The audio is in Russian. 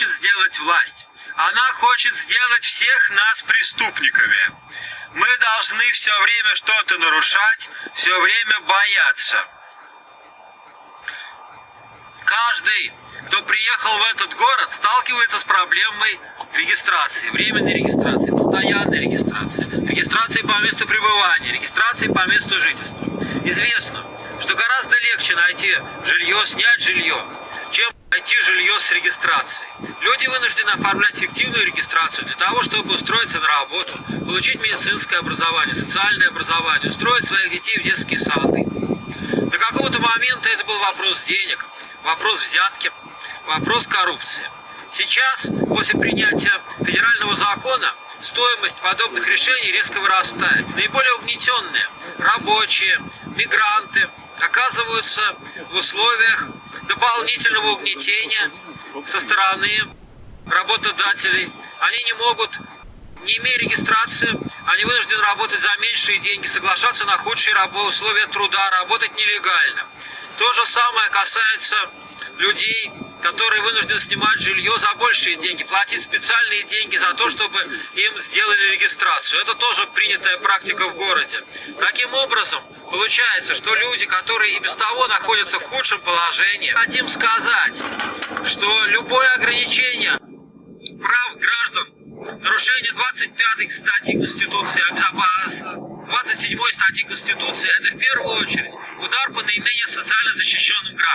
хочет сделать власть? Она хочет сделать всех нас преступниками. Мы должны все время что-то нарушать, все время бояться. Каждый, кто приехал в этот город, сталкивается с проблемой регистрации, временной регистрации, постоянной регистрации, регистрации по месту пребывания, регистрации по месту жительства. Известно, что гораздо легче найти жилье, снять жилье, жилье с регистрацией. Люди вынуждены оформлять фиктивную регистрацию для того, чтобы устроиться на работу, получить медицинское образование, социальное образование, устроить своих детей в детские сады. До какого-то момента это был вопрос денег, вопрос взятки, вопрос коррупции. Сейчас, после принятия федерального стоимость подобных решений резко вырастает. Наиболее угнетенные рабочие, мигранты оказываются в условиях дополнительного угнетения со стороны работодателей. Они не могут, не имея регистрации, они вынуждены работать за меньшие деньги, соглашаться на худшие условия труда, работать нелегально. То же самое касается людей, которые вынуждены снимать жилье за большие деньги, платить специальные деньги за то, чтобы им сделали регистрацию. Это тоже принятая практика в городе. Таким образом, получается, что люди, которые и без того находятся в худшем положении, хотим сказать, что любое ограничение прав граждан, нарушение 25 статьи Конституции, 27 статьи Конституции, это в первую очередь удар по наименее социально защищенным гражданам.